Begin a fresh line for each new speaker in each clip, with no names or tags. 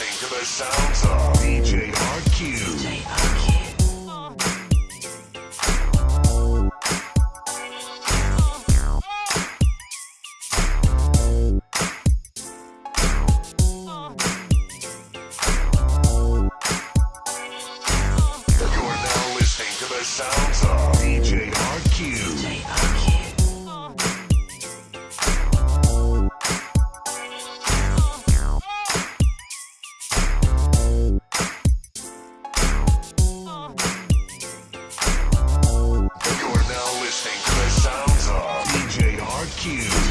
listening to the sounds of DJ DJ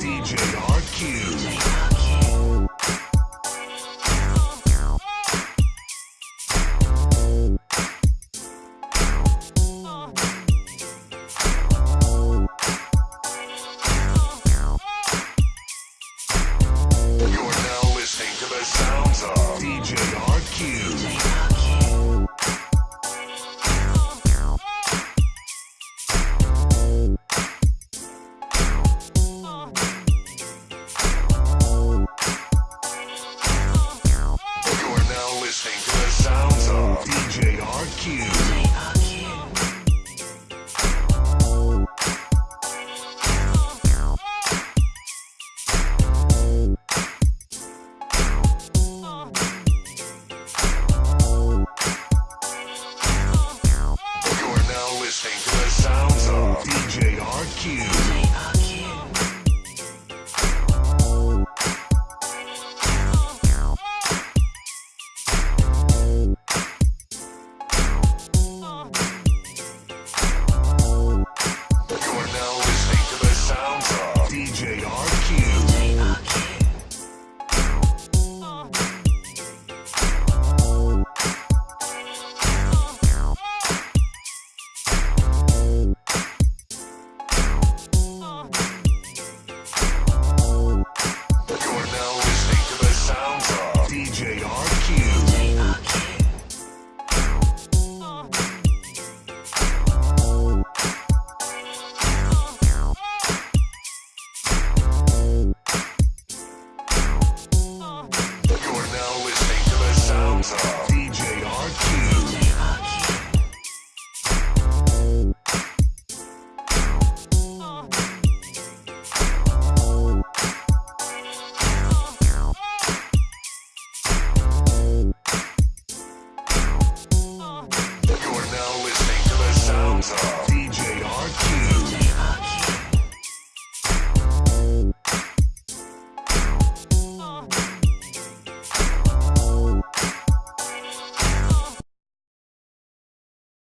DJ You're now listening to the sounds of DJ RQ.